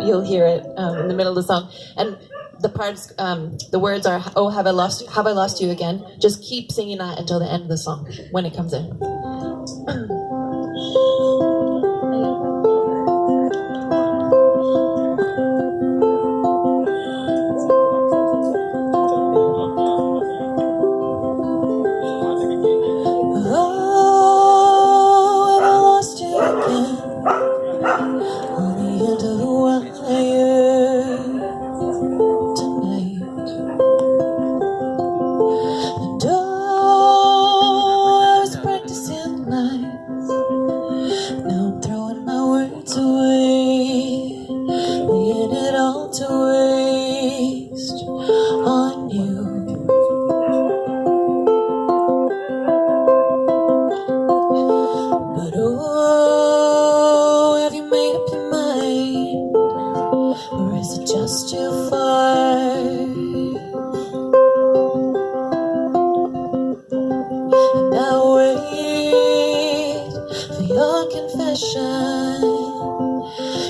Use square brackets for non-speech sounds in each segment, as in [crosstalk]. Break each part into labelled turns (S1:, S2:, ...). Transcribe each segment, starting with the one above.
S1: you'll hear it um, in the middle of the song. And the parts, um, the words are, "Oh, have I lost? Have I lost you again?" Just keep singing that until the end of the song when it comes in. [clears throat] to waste on you. But oh, have you made up your mind? Or is it just too far? And I wait for your confession.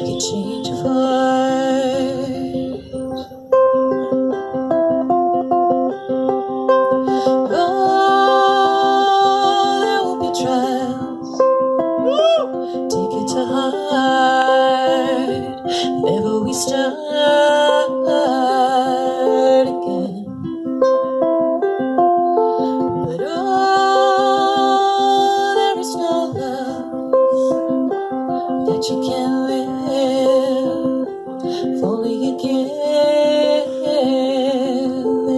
S1: You change your heart. If only you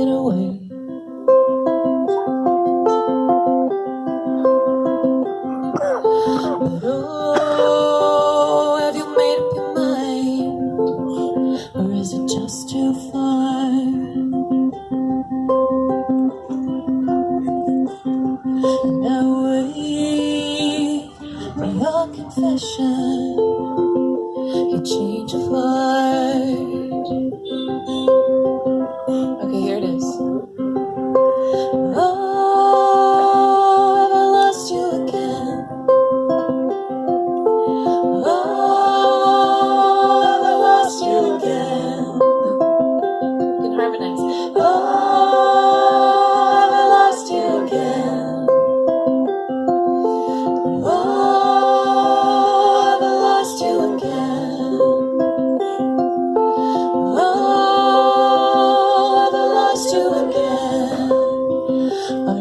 S1: away. But oh, have you made up your mind? Or is it just too far? I wait for your confession. You change your heart.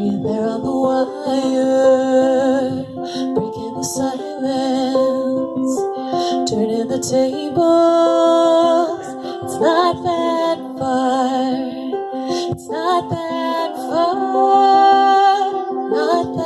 S1: There on the wire, breaking the silence, turning the tables. It's not that far. It's not that far. Not that